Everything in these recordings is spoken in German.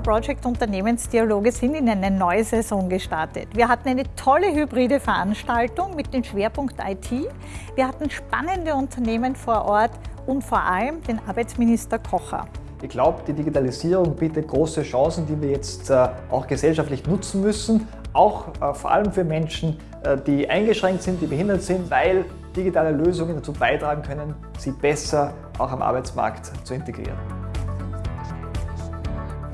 Project Unternehmensdialoge sind in eine neue Saison gestartet. Wir hatten eine tolle hybride Veranstaltung mit dem Schwerpunkt IT. Wir hatten spannende Unternehmen vor Ort und vor allem den Arbeitsminister Kocher. Ich glaube, die Digitalisierung bietet große Chancen, die wir jetzt äh, auch gesellschaftlich nutzen müssen, auch äh, vor allem für Menschen, äh, die eingeschränkt sind, die behindert sind, weil digitale Lösungen dazu beitragen können, sie besser auch am Arbeitsmarkt zu integrieren.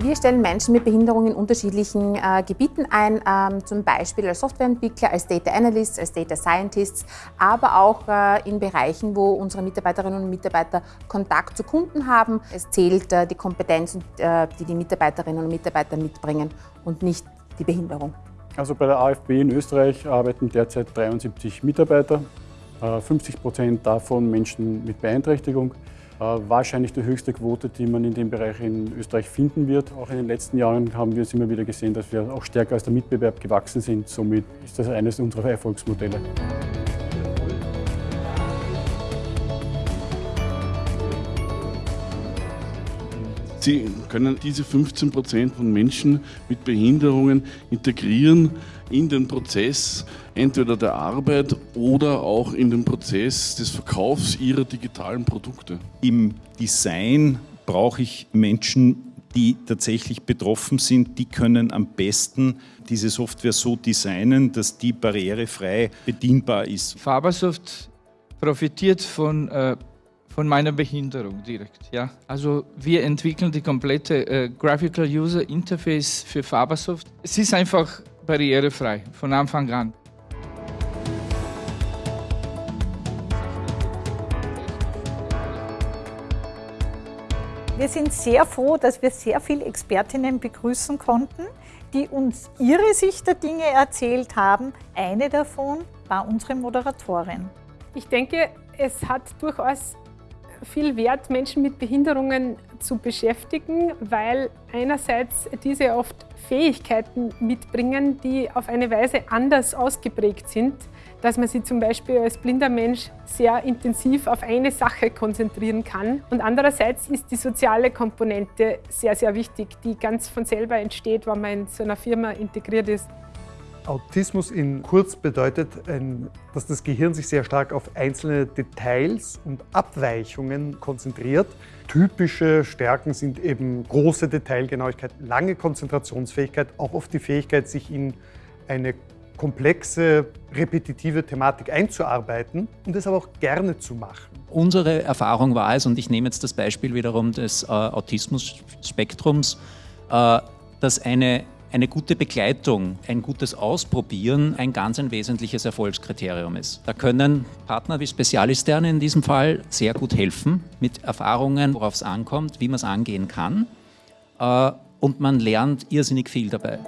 Wir stellen Menschen mit Behinderungen in unterschiedlichen äh, Gebieten ein, ähm, zum Beispiel als Softwareentwickler, als Data Analysts, als Data Scientists, aber auch äh, in Bereichen, wo unsere Mitarbeiterinnen und Mitarbeiter Kontakt zu Kunden haben. Es zählt äh, die Kompetenz, äh, die die Mitarbeiterinnen und Mitarbeiter mitbringen und nicht die Behinderung. Also bei der AFB in Österreich arbeiten derzeit 73 Mitarbeiter, 50 äh, Prozent davon Menschen mit Beeinträchtigung. Äh, wahrscheinlich die höchste Quote, die man in dem Bereich in Österreich finden wird. Auch in den letzten Jahren haben wir es immer wieder gesehen, dass wir auch stärker als der Mitbewerb gewachsen sind. Somit ist das eines unserer Erfolgsmodelle. Sie können diese 15 Prozent von Menschen mit Behinderungen integrieren in den Prozess entweder der Arbeit oder auch in den Prozess des Verkaufs ihrer digitalen Produkte. Im Design brauche ich Menschen, die tatsächlich betroffen sind, die können am besten diese Software so designen, dass die barrierefrei bedienbar ist. Fabersoft profitiert von äh von meiner Behinderung direkt. Ja? Also wir entwickeln die komplette äh, Graphical User Interface für Fabersoft. Es ist einfach barrierefrei von Anfang an. Wir sind sehr froh, dass wir sehr viele Expertinnen begrüßen konnten, die uns ihre Sicht der Dinge erzählt haben. Eine davon war unsere Moderatorin. Ich denke, es hat durchaus viel Wert, Menschen mit Behinderungen zu beschäftigen, weil einerseits diese oft Fähigkeiten mitbringen, die auf eine Weise anders ausgeprägt sind, dass man sich zum Beispiel als blinder Mensch sehr intensiv auf eine Sache konzentrieren kann. Und andererseits ist die soziale Komponente sehr, sehr wichtig, die ganz von selber entsteht, wenn man in so einer Firma integriert ist. Autismus in kurz bedeutet, dass das Gehirn sich sehr stark auf einzelne Details und Abweichungen konzentriert. Typische Stärken sind eben große Detailgenauigkeit, lange Konzentrationsfähigkeit, auch oft die Fähigkeit, sich in eine komplexe, repetitive Thematik einzuarbeiten und es aber auch gerne zu machen. Unsere Erfahrung war es, und ich nehme jetzt das Beispiel wiederum des äh, Autismus-Spektrums, äh, dass eine eine gute Begleitung, ein gutes Ausprobieren ein ganz ein wesentliches Erfolgskriterium ist. Da können Partner wie Spezialisterne in diesem Fall sehr gut helfen mit Erfahrungen, worauf es ankommt, wie man es angehen kann. Äh, und man lernt irrsinnig viel dabei.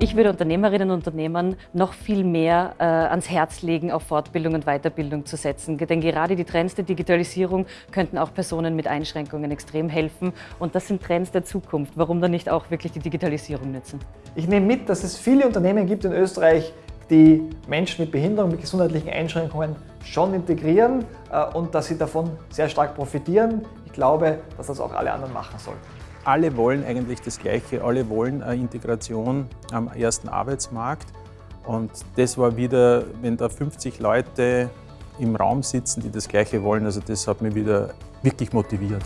Ich würde Unternehmerinnen und Unternehmern noch viel mehr äh, ans Herz legen, auf Fortbildung und Weiterbildung zu setzen. Denn gerade die Trends der Digitalisierung könnten auch Personen mit Einschränkungen extrem helfen. Und das sind Trends der Zukunft. Warum dann nicht auch wirklich die Digitalisierung nutzen? Ich nehme mit, dass es viele Unternehmen gibt in Österreich, die Menschen mit Behinderung, mit gesundheitlichen Einschränkungen schon integrieren äh, und dass sie davon sehr stark profitieren. Ich glaube, dass das auch alle anderen machen sollten alle wollen eigentlich das Gleiche, alle wollen eine Integration am ersten Arbeitsmarkt. Und das war wieder, wenn da 50 Leute im Raum sitzen, die das Gleiche wollen, also das hat mich wieder wirklich motiviert.